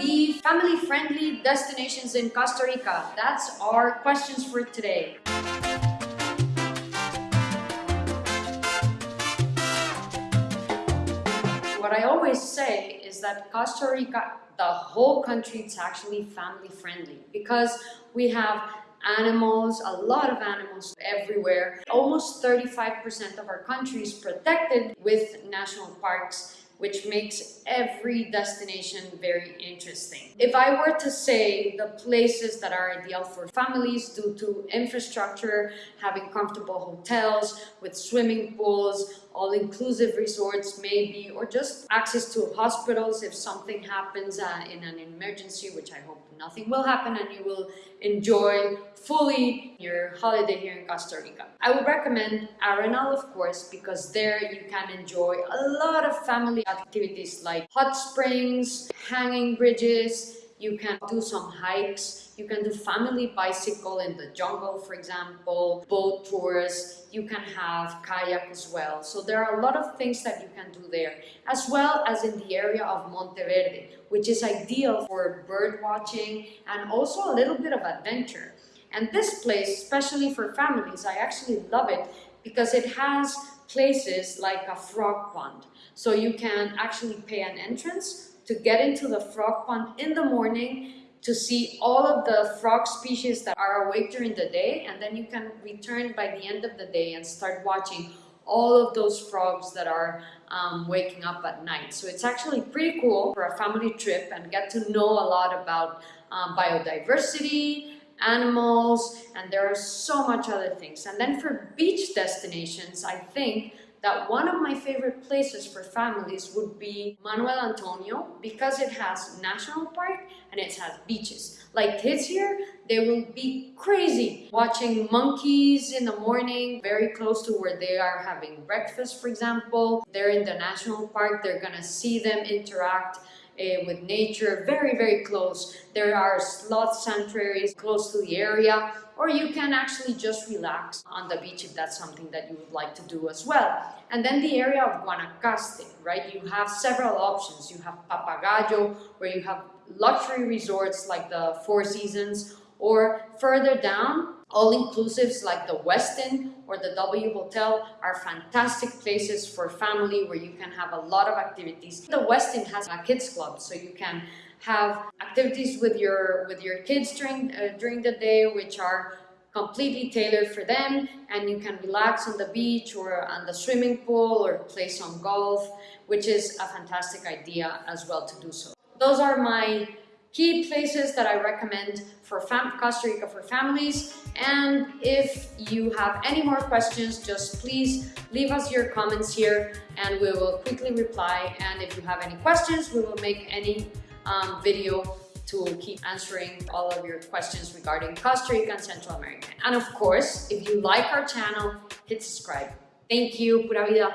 the family-friendly destinations in Costa Rica? That's our questions for today. What I always say is that Costa Rica, the whole country, it's actually family-friendly because we have animals, a lot of animals everywhere. Almost 35% of our country is protected with national parks which makes every destination very interesting. If I were to say the places that are ideal for families due to infrastructure, having comfortable hotels with swimming pools, all-inclusive resorts maybe, or just access to hospitals if something happens uh, in an emergency, which I hope nothing will happen and you will enjoy fully your holiday here in Costa Rica. I would recommend Arenal, of course, because there you can enjoy a lot of family activities like hot springs, hanging bridges, you can do some hikes, you can do family bicycle in the jungle, for example, boat tours, you can have kayak as well. So there are a lot of things that you can do there, as well as in the area of Monteverde, which is ideal for bird watching and also a little bit of adventure. And this place, especially for families, I actually love it because it has places like a frog pond. So you can actually pay an entrance to get into the frog pond in the morning to see all of the frog species that are awake during the day and then you can return by the end of the day and start watching all of those frogs that are um, waking up at night. So it's actually pretty cool for a family trip and get to know a lot about um, biodiversity, animals, and there are so much other things. And then for beach destinations, I think that one of my favorite places for families would be Manuel Antonio because it has national park and it has beaches. Like kids here, they will be crazy watching monkeys in the morning very close to where they are having breakfast, for example. They're in the national park, they're gonna see them interact uh, with nature very, very close. There are sloth sanctuaries close to the area, or you can actually just relax on the beach if that's something that you would like to do as well. And then the area of Guanacaste, right? You have several options. You have Papagayo, where you have luxury resorts like the Four Seasons, or further down, all-inclusives like the Westin or the W Hotel are fantastic places for family where you can have a lot of activities. The Westin has a kids club, so you can have activities with your with your kids during uh, during the day, which are completely tailored for them and you can relax on the beach or on the swimming pool or play some golf which is a fantastic idea as well to do so. Those are my key places that I recommend for Costa Rica for families. And if you have any more questions, just please leave us your comments here and we will quickly reply. And if you have any questions, we will make any um, video to keep answering all of your questions regarding Costa Rica and Central America. And of course, if you like our channel, hit subscribe. Thank you. Pura vida.